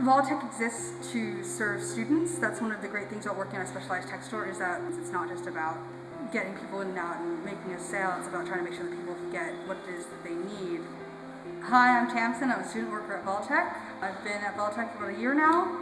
Voltech exists to serve students. That's one of the great things about working at a specialized tech store is that it's not just about getting people in and out and making a sale. It's about trying to make sure that people get what it is that they need. Hi, I'm Tamsin. I'm a student worker at Voltech. I've been at Voltech for about a year now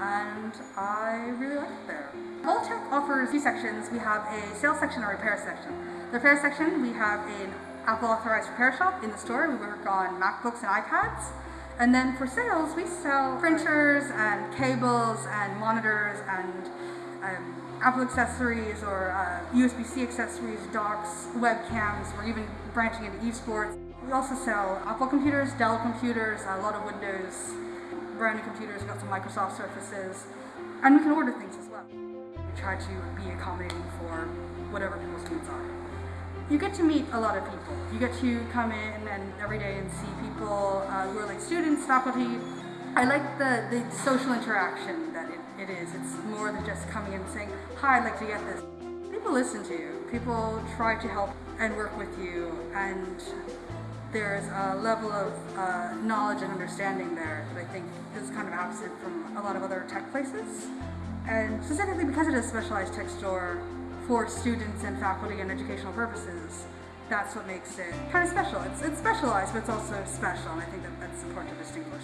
and I really like it there. Voltech offers two sections. We have a sales section and a repair section. The repair section, we have an Apple authorized repair shop in the store. We work on MacBooks and iPads. And then for sales, we sell printers and cables and monitors and um, Apple accessories or uh, USB-C accessories, docks, webcams. We're even branching into esports. We also sell Apple computers, Dell computers, a lot of Windows, brand new computers. We've got some Microsoft Surfaces. And we can order things as well. We try to be accommodating for whatever people's needs are you get to meet a lot of people. You get to come in and every day and see people uh, who are like students, faculty. I like the, the social interaction that it, it is. It's more than just coming in and saying, hi, I'd like to get this. People listen to you. People try to help and work with you and there's a level of uh, knowledge and understanding there that I think is kind of absent from a lot of other tech places. And specifically because it is a specialized tech store, for students and faculty and educational purposes, that's what makes it kind of special. It's, it's specialized, but it's also special, and I think that that's important to distinguish.